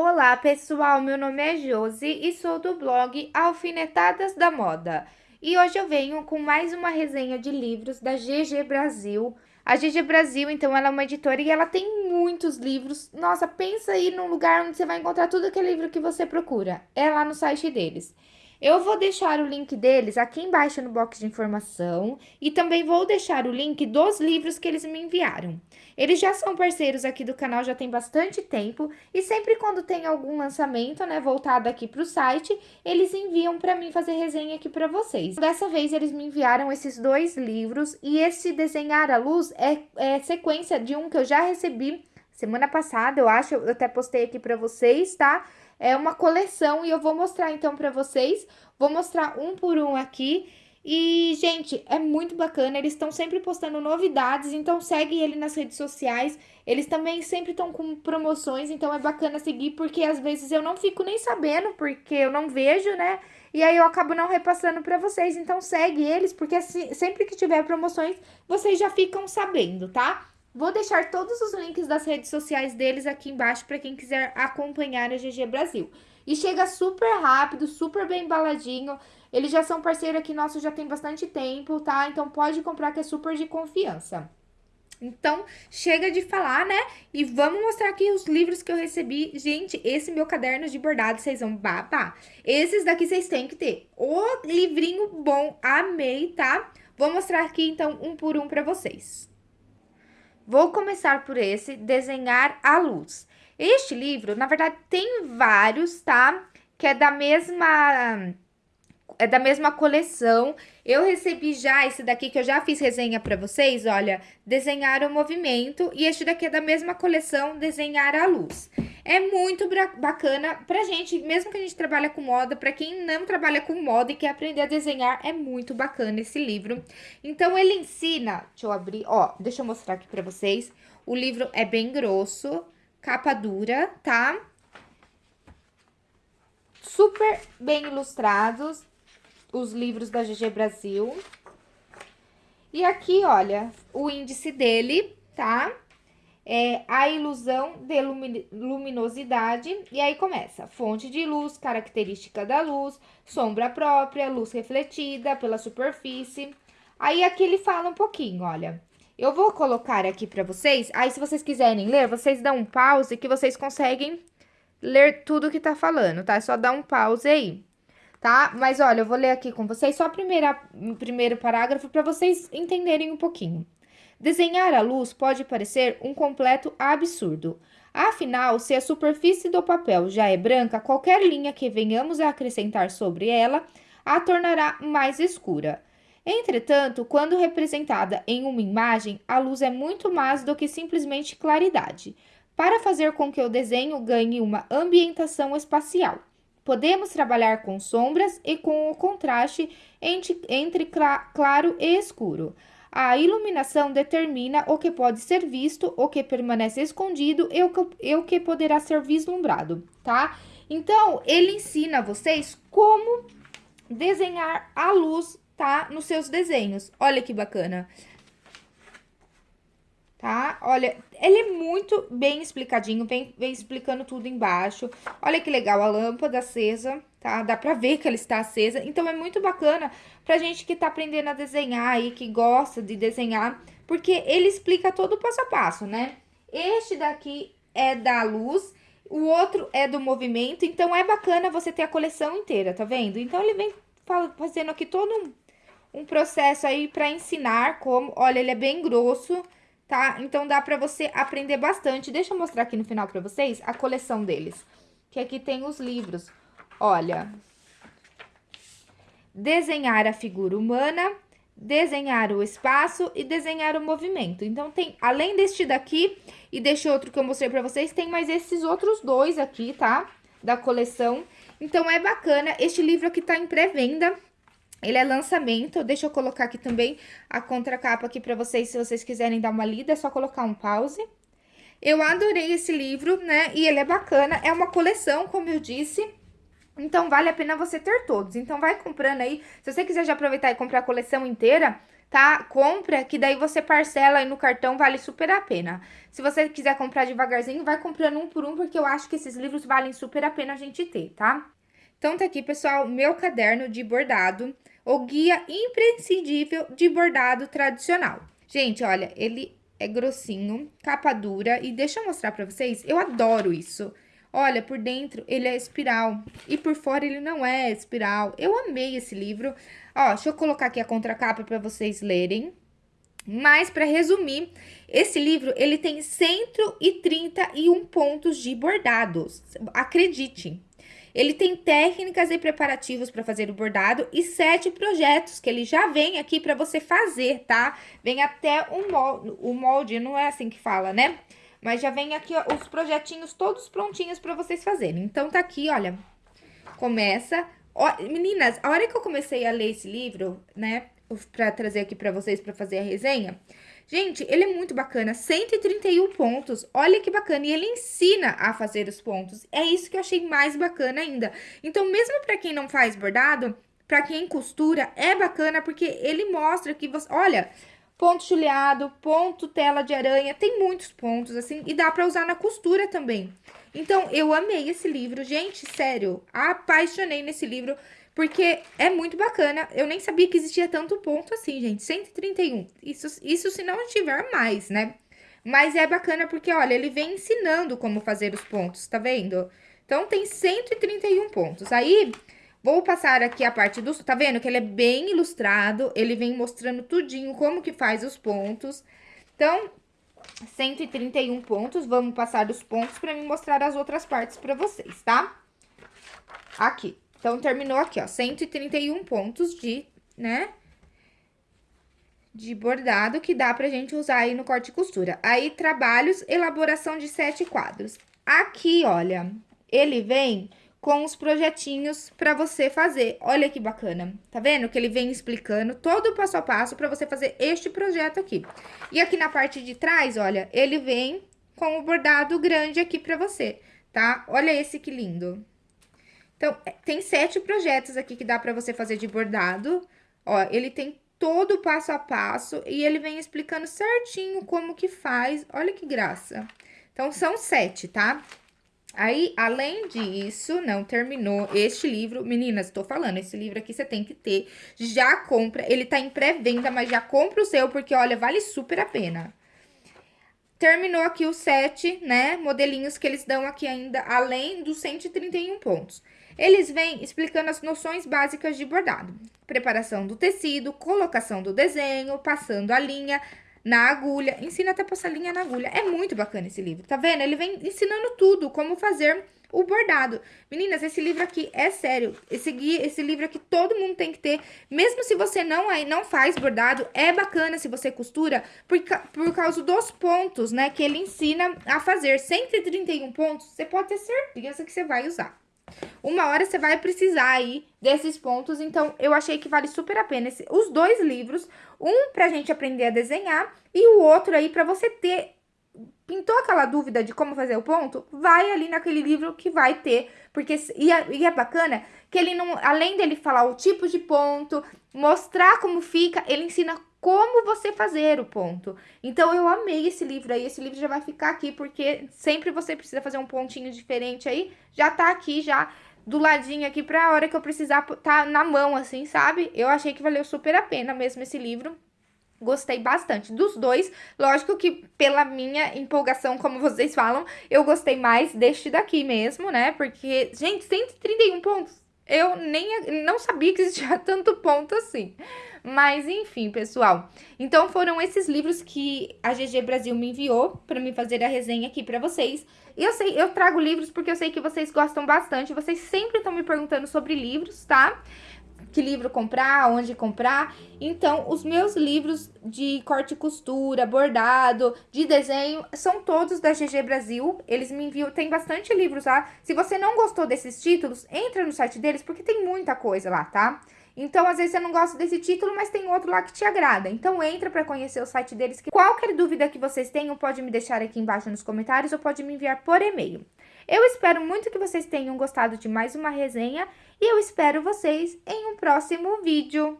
Olá, pessoal. Meu nome é Josi e sou do blog Alfinetadas da Moda. E hoje eu venho com mais uma resenha de livros da GG Brasil. A GG Brasil, então, ela é uma editora e ela tem muitos livros. Nossa, pensa aí num lugar onde você vai encontrar tudo aquele livro que você procura. É lá no site deles. Eu vou deixar o link deles aqui embaixo no box de informação e também vou deixar o link dos livros que eles me enviaram. Eles já são parceiros aqui do canal já tem bastante tempo e sempre quando tem algum lançamento, né, voltado aqui para o site, eles enviam para mim fazer resenha aqui para vocês. Dessa vez eles me enviaram esses dois livros e esse Desenhar a Luz é, é sequência de um que eu já recebi semana passada, eu acho, eu até postei aqui para vocês, tá? É uma coleção e eu vou mostrar então para vocês. Vou mostrar um por um aqui. E, gente, é muito bacana, eles estão sempre postando novidades, então segue ele nas redes sociais. Eles também sempre estão com promoções, então é bacana seguir, porque às vezes eu não fico nem sabendo, porque eu não vejo, né? E aí eu acabo não repassando para vocês, então segue eles, porque sempre que tiver promoções, vocês já ficam sabendo, tá? Vou deixar todos os links das redes sociais deles aqui embaixo para quem quiser acompanhar a GG Brasil. E chega super rápido, super bem embaladinho. Eles já são parceiro aqui nosso já tem bastante tempo, tá? Então pode comprar que é super de confiança. Então, chega de falar, né? E vamos mostrar aqui os livros que eu recebi. Gente, esse meu caderno de bordado, vocês vão babar. Esses daqui vocês têm que ter. O livrinho bom, amei, tá? Vou mostrar aqui, então, um por um pra vocês. Vou começar por esse, Desenhar a Luz. Este livro, na verdade, tem vários, tá? Que é da mesma é da mesma coleção. Eu recebi já esse daqui que eu já fiz resenha para vocês, olha, Desenhar o Movimento, e este daqui é da mesma coleção, Desenhar a Luz. É muito bacana pra gente, mesmo que a gente trabalha com moda, pra quem não trabalha com moda e quer aprender a desenhar, é muito bacana esse livro. Então, ele ensina, deixa eu abrir, ó, deixa eu mostrar aqui pra vocês. O livro é bem grosso, capa dura, tá? Super bem ilustrados, os livros da GG Brasil. E aqui, olha, o índice dele, tá? É a ilusão de luminosidade, e aí começa, fonte de luz, característica da luz, sombra própria, luz refletida pela superfície. Aí aqui ele fala um pouquinho, olha, eu vou colocar aqui para vocês, aí se vocês quiserem ler, vocês dão um pause que vocês conseguem ler tudo que tá falando, tá? É só dar um pause aí, tá? Mas olha, eu vou ler aqui com vocês só o primeiro parágrafo para vocês entenderem um pouquinho. Desenhar a luz pode parecer um completo absurdo. Afinal, se a superfície do papel já é branca, qualquer linha que venhamos a acrescentar sobre ela a tornará mais escura. Entretanto, quando representada em uma imagem, a luz é muito mais do que simplesmente claridade. Para fazer com que o desenho ganhe uma ambientação espacial, podemos trabalhar com sombras e com o contraste entre, claro e escuro. A iluminação determina o que pode ser visto, o que permanece escondido e o que, e o que poderá ser vislumbrado, tá? Então, ele ensina vocês como desenhar a luz, tá? Nos seus desenhos. Olha que bacana tá? Olha, ele é muito bem explicadinho, vem, vem explicando tudo embaixo. Olha que legal, a lâmpada acesa, tá? Dá pra ver que ela está acesa. Então, é muito bacana pra gente que tá aprendendo a desenhar aí, que gosta de desenhar, porque ele explica todo o passo a passo, né? Este daqui é da luz, o outro é do movimento, então é bacana você ter a coleção inteira, tá vendo? Então, ele vem fazendo aqui todo um, um processo aí pra ensinar como... Olha, ele é bem grosso, tá? Então, dá pra você aprender bastante. Deixa eu mostrar aqui no final pra vocês a coleção deles. Que aqui tem os livros. Olha. Desenhar a figura humana, desenhar o espaço e desenhar o movimento. Então, tem, além deste daqui e deste outro que eu mostrei pra vocês, tem mais esses outros dois aqui, tá? Da coleção. Então, é bacana. Este livro aqui tá em pré-venda, ele é lançamento, deixa eu colocar aqui também a contracapa aqui para vocês, se vocês quiserem dar uma lida, é só colocar um pause. Eu adorei esse livro, né, e ele é bacana, é uma coleção, como eu disse, então vale a pena você ter todos. Então vai comprando aí, se você quiser já aproveitar e comprar a coleção inteira, tá? Compra, que daí você parcela aí no cartão, vale super a pena. Se você quiser comprar devagarzinho, vai comprando um por um, porque eu acho que esses livros valem super a pena a gente ter, tá? Então, tá aqui, pessoal, meu caderno de bordado, o guia imprescindível de bordado tradicional. Gente, olha, ele é grossinho, capa dura, e deixa eu mostrar pra vocês, eu adoro isso. Olha, por dentro ele é espiral e por fora ele não é espiral. Eu amei esse livro. Ó, deixa eu colocar aqui a contracapa para vocês lerem. Mas, para resumir, esse livro, ele tem 131 pontos de bordados. Acredite. Ele tem técnicas e preparativos para fazer o bordado e sete projetos que ele já vem aqui para você fazer, tá? Vem até o molde, o molde, não é assim que fala, né? Mas já vem aqui ó, os projetinhos todos prontinhos para vocês fazerem. Então, tá aqui, olha, começa... Ó, meninas, a hora que eu comecei a ler esse livro, né, pra trazer aqui pra vocês pra fazer a resenha, gente, ele é muito bacana, 131 pontos, olha que bacana, e ele ensina a fazer os pontos, é isso que eu achei mais bacana ainda. Então, mesmo pra quem não faz bordado, pra quem costura, é bacana porque ele mostra que você, olha ponto chuleado, ponto tela de aranha, tem muitos pontos, assim, e dá pra usar na costura também. Então, eu amei esse livro, gente, sério, apaixonei nesse livro, porque é muito bacana, eu nem sabia que existia tanto ponto assim, gente, 131, isso, isso se não tiver mais, né? Mas é bacana porque, olha, ele vem ensinando como fazer os pontos, tá vendo? Então, tem 131 pontos. Aí, Vou passar aqui a parte do... Tá vendo que ele é bem ilustrado, ele vem mostrando tudinho como que faz os pontos. Então, 131 pontos, vamos passar os pontos pra me mostrar as outras partes pra vocês, tá? Aqui. Então, terminou aqui, ó, 131 pontos de, né, de bordado que dá pra gente usar aí no corte e costura. Aí, trabalhos, elaboração de sete quadros. Aqui, olha, ele vem com os projetinhos para você fazer. Olha que bacana. Tá vendo que ele vem explicando todo o passo a passo para você fazer este projeto aqui. E aqui na parte de trás, olha, ele vem com o bordado grande aqui para você, tá? Olha esse que lindo. Então, é, tem sete projetos aqui que dá para você fazer de bordado. Ó, ele tem todo o passo a passo e ele vem explicando certinho como que faz. Olha que graça. Então, são sete, tá? Aí, além disso, não terminou este livro. Meninas, tô falando, esse livro aqui você tem que ter. Já compra, ele tá em pré-venda, mas já compra o seu, porque, olha, vale super a pena. Terminou aqui os sete, né, modelinhos que eles dão aqui ainda, além dos 131 pontos. Eles vêm explicando as noções básicas de bordado. Preparação do tecido, colocação do desenho, passando a linha, na agulha, ensina até passar linha na agulha. É muito bacana esse livro, tá vendo? Ele vem ensinando tudo, como fazer o bordado. Meninas, esse livro aqui é sério. Esse esse livro aqui todo mundo tem que ter. Mesmo se você não aí não faz bordado, é bacana se você costura por, por causa dos pontos, né, que ele ensina a fazer. 131 pontos, você pode ter certeza que você vai usar. Uma hora você vai precisar aí desses pontos, então eu achei que vale super a pena esse, os dois livros, um pra gente aprender a desenhar e o outro aí pra você ter pintou aquela dúvida de como fazer o ponto, vai ali naquele livro que vai ter, porque e é, e é, bacana que ele não, além dele falar o tipo de ponto, mostrar como fica, ele ensina como você fazer o ponto. Então, eu amei esse livro aí, esse livro já vai ficar aqui, porque sempre você precisa fazer um pontinho diferente aí, já tá aqui, já do ladinho aqui, pra hora que eu precisar tá na mão, assim, sabe? Eu achei que valeu super a pena mesmo esse livro. Gostei bastante dos dois. Lógico que pela minha empolgação, como vocês falam, eu gostei mais deste daqui mesmo, né? Porque, gente, 131 pontos. Eu nem não sabia que existia tanto ponto assim. Mas enfim, pessoal. Então foram esses livros que a GG Brasil me enviou para me fazer a resenha aqui para vocês. E eu sei, eu trago livros porque eu sei que vocês gostam bastante. Vocês sempre estão me perguntando sobre livros, tá? que livro comprar, onde comprar. Então, os meus livros de corte e costura, bordado, de desenho, são todos da GG Brasil. Eles me enviam, tem bastante livros lá. Se você não gostou desses títulos, entra no site deles, porque tem muita coisa lá, tá? Então, às vezes você não gosta desse título, mas tem outro lá que te agrada. Então, entra para conhecer o site deles. Qualquer dúvida que vocês tenham, pode me deixar aqui embaixo nos comentários ou pode me enviar por e-mail. Eu espero muito que vocês tenham gostado de mais uma resenha e eu espero vocês em um próximo vídeo.